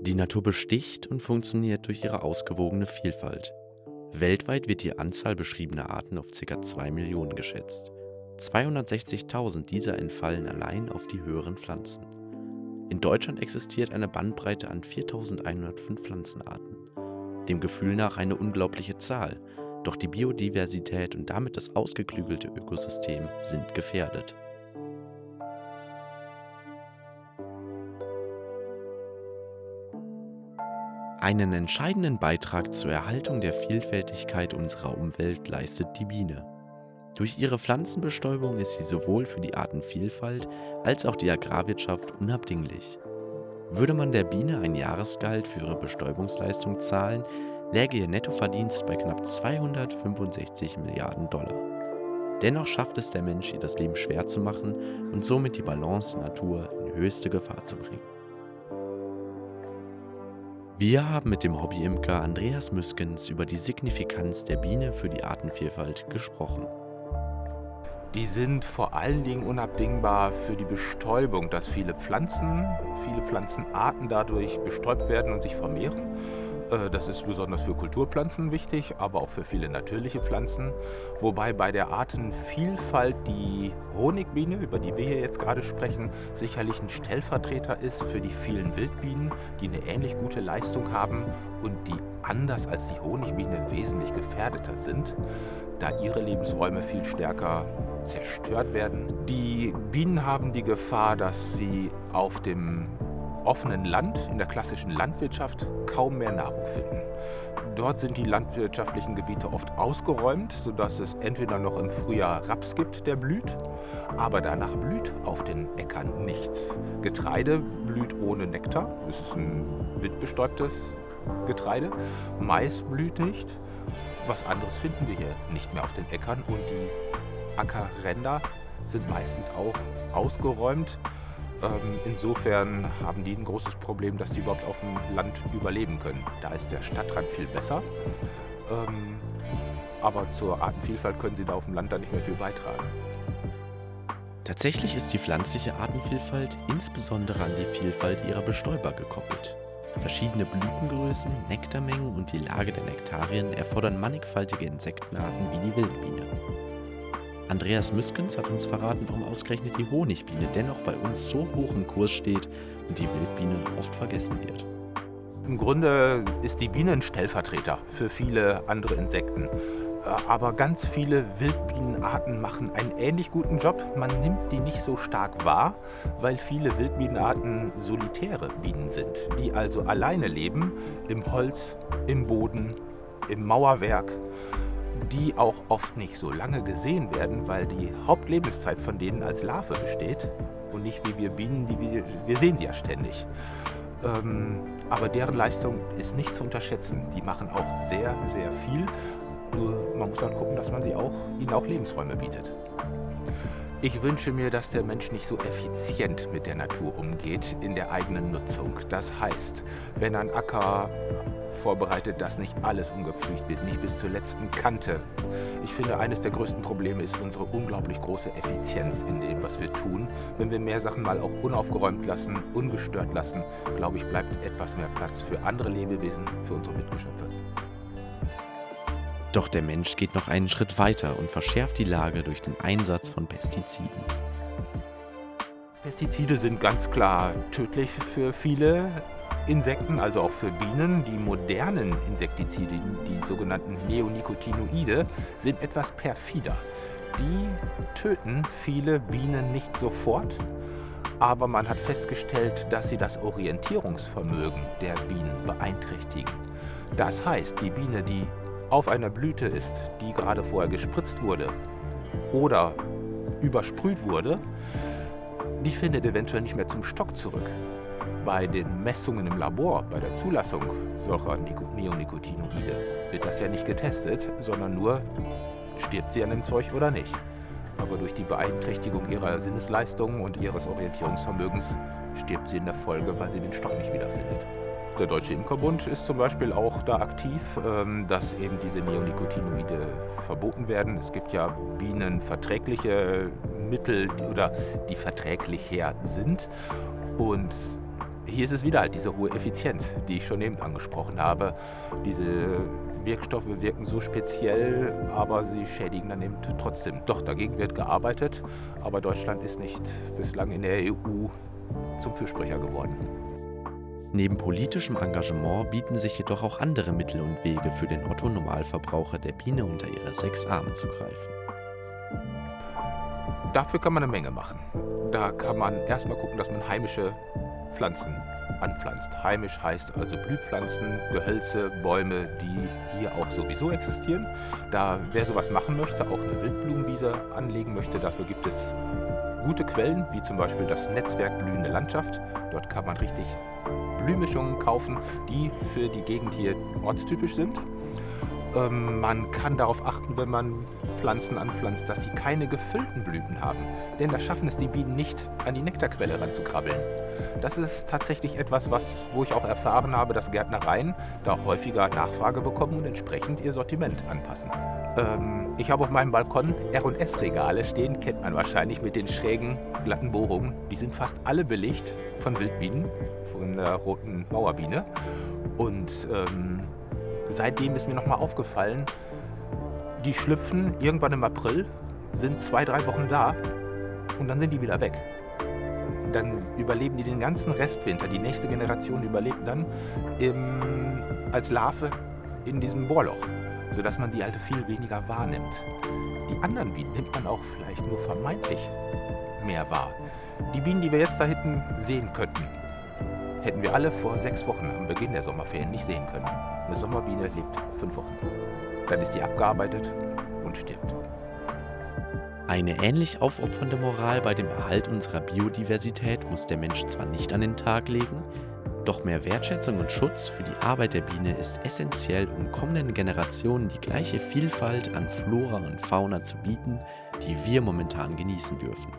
Die Natur besticht und funktioniert durch ihre ausgewogene Vielfalt. Weltweit wird die Anzahl beschriebener Arten auf ca. 2 Millionen geschätzt. 260.000 dieser entfallen allein auf die höheren Pflanzen. In Deutschland existiert eine Bandbreite an 4.105 Pflanzenarten. Dem Gefühl nach eine unglaubliche Zahl, doch die Biodiversität und damit das ausgeklügelte Ökosystem sind gefährdet. Einen entscheidenden Beitrag zur Erhaltung der Vielfältigkeit unserer Umwelt leistet die Biene. Durch ihre Pflanzenbestäubung ist sie sowohl für die Artenvielfalt als auch die Agrarwirtschaft unabdinglich. Würde man der Biene ein Jahresgehalt für ihre Bestäubungsleistung zahlen, läge ihr Nettoverdienst bei knapp 265 Milliarden Dollar. Dennoch schafft es der Mensch, ihr das Leben schwer zu machen und somit die Balance der Natur in höchste Gefahr zu bringen. Wir haben mit dem Hobbyimker Andreas Müskens über die Signifikanz der Biene für die Artenvielfalt gesprochen. Die sind vor allen Dingen unabdingbar für die Bestäubung, dass viele Pflanzen, viele Pflanzenarten dadurch bestäubt werden und sich vermehren. Äh, das ist besonders für Kulturpflanzen wichtig, aber auch für viele natürliche Pflanzen. Wobei bei der Artenvielfalt die Honigbiene, über die wir hier jetzt gerade sprechen, sicherlich ein Stellvertreter ist für die vielen Wildbienen, die eine ähnlich gute Leistung haben und die anders als die Honigbiene wesentlich gefährdeter sind, da ihre Lebensräume viel stärker zerstört werden. Die Bienen haben die Gefahr, dass sie auf dem offenen Land, in der klassischen Landwirtschaft, kaum mehr Nahrung finden. Dort sind die landwirtschaftlichen Gebiete oft ausgeräumt, sodass es entweder noch im Frühjahr Raps gibt, der blüht, aber danach blüht auf den Äckern nichts. Getreide blüht ohne Nektar, es ist ein windbestäubtes Getreide. Mais blüht nicht. Was anderes finden wir hier nicht mehr auf den Äckern und die Ackerränder sind meistens auch ausgeräumt. Ähm, insofern haben die ein großes Problem, dass die überhaupt auf dem Land überleben können. Da ist der Stadtrand viel besser. Ähm, aber zur Artenvielfalt können sie da auf dem Land dann nicht mehr viel beitragen. Tatsächlich ist die pflanzliche Artenvielfalt insbesondere an die Vielfalt ihrer Bestäuber gekoppelt. Verschiedene Blütengrößen, Nektarmengen und die Lage der Nektarien erfordern mannigfaltige Insektenarten wie die Wildbiene. Andreas Müskens hat uns verraten, warum ausgerechnet die Honigbiene dennoch bei uns so hoch im Kurs steht und die Wildbiene oft vergessen wird. Im Grunde ist die Biene ein Stellvertreter für viele andere Insekten. Äh, aber ganz viele Wildbienenarten machen einen ähnlich guten Job. Man nimmt die nicht so stark wahr, weil viele Wildbienenarten solitäre Bienen sind, die also alleine leben, im Holz, im Boden, im Mauerwerk die auch oft nicht so lange gesehen werden, weil die Hauptlebenszeit von denen als Larve besteht und nicht wie wir Bienen, die wir, wir sehen sie ja ständig. Ähm, aber deren Leistung ist nicht zu unterschätzen. Die machen auch sehr, sehr viel. Nur man muss halt gucken, dass man sie auch, ihnen auch Lebensräume bietet. Ich wünsche mir, dass der Mensch nicht so effizient mit der Natur umgeht in der eigenen Nutzung. Das heißt, wenn ein Acker vorbereitet, dass nicht alles umgepflügt wird, nicht bis zur letzten Kante. Ich finde, eines der größten Probleme ist unsere unglaublich große Effizienz in dem, was wir tun. Wenn wir mehr Sachen mal auch unaufgeräumt lassen, ungestört lassen, glaube ich, bleibt etwas mehr Platz für andere Lebewesen, für unsere Mitgeschöpfe. Doch der Mensch geht noch einen Schritt weiter und verschärft die Lage durch den Einsatz von Pestiziden. Pestizide sind ganz klar tödlich für viele Insekten, also auch für Bienen. Die modernen Insektizide, die sogenannten Neonicotinoide, sind etwas perfider. Die töten viele Bienen nicht sofort, aber man hat festgestellt, dass sie das Orientierungsvermögen der Bienen beeinträchtigen. Das heißt, die Biene, die auf einer Blüte ist, die gerade vorher gespritzt wurde oder übersprüht wurde, die findet eventuell nicht mehr zum Stock zurück. Bei den Messungen im Labor, bei der Zulassung solcher Neonicotinoide, wird das ja nicht getestet, sondern nur, stirbt sie an dem Zeug oder nicht. Aber durch die Beeinträchtigung ihrer Sinnesleistungen und ihres Orientierungsvermögens stirbt sie in der Folge, weil sie den Stock nicht wiederfindet. Der Deutsche Imkerbund ist zum Beispiel auch da aktiv, ähm, dass eben diese Neonicotinoide verboten werden. Es gibt ja bienenverträgliche Mittel oder die verträglich her sind. Und hier ist es wieder halt diese hohe Effizienz, die ich schon eben angesprochen habe. Diese Wirkstoffe wirken so speziell, aber sie schädigen dann eben trotzdem. Doch, dagegen wird gearbeitet, aber Deutschland ist nicht bislang in der EU zum Fürsprecher geworden. Neben politischem Engagement bieten sich jedoch auch andere Mittel und Wege für den Otto-Normalverbraucher der Biene unter ihre sechs Arme zu greifen. Dafür kann man eine Menge machen. Da kann man erstmal gucken, dass man heimische Pflanzen anpflanzt. Heimisch heißt also Blühpflanzen, Gehölze, Bäume, die hier auch sowieso existieren. Da wer sowas machen möchte, auch eine Wildblumenwiese anlegen möchte, dafür gibt es gute Quellen, wie zum Beispiel das Netzwerk Blühende Landschaft. Dort kann man richtig Blühmischungen kaufen, die für die Gegend hier ortstypisch sind. Ähm, man kann darauf achten, wenn man Pflanzen anpflanzt, dass sie keine gefüllten Blüten haben. Denn da schaffen es die Bienen nicht, an die Nektarquelle ranzukrabbeln. Das ist tatsächlich etwas, was, wo ich auch erfahren habe, dass Gärtnereien da häufiger Nachfrage bekommen und entsprechend ihr Sortiment anpassen. Ähm, ich habe auf meinem Balkon R&S-Regale stehen, kennt man wahrscheinlich mit den schrägen, glatten Bohrungen. Die sind fast alle belegt von Wildbienen, von der roten Mauerbiene. Und ähm, seitdem ist mir nochmal aufgefallen, die schlüpfen irgendwann im April, sind zwei, drei Wochen da und dann sind die wieder weg. Dann überleben die den ganzen Restwinter. Die nächste Generation überlebt dann im, als Larve in diesem Bohrloch, sodass man die halt viel weniger wahrnimmt. Die anderen Bienen nimmt man auch vielleicht nur vermeintlich mehr wahr. Die Bienen, die wir jetzt da hinten sehen könnten, hätten wir alle vor sechs Wochen am Beginn der Sommerferien nicht sehen können. Eine Sommerbiene lebt fünf Wochen. Dann ist die abgearbeitet und stirbt. Eine ähnlich aufopfernde Moral bei dem Erhalt unserer Biodiversität muss der Mensch zwar nicht an den Tag legen, doch mehr Wertschätzung und Schutz für die Arbeit der Biene ist essentiell, um kommenden Generationen die gleiche Vielfalt an Flora und Fauna zu bieten, die wir momentan genießen dürfen.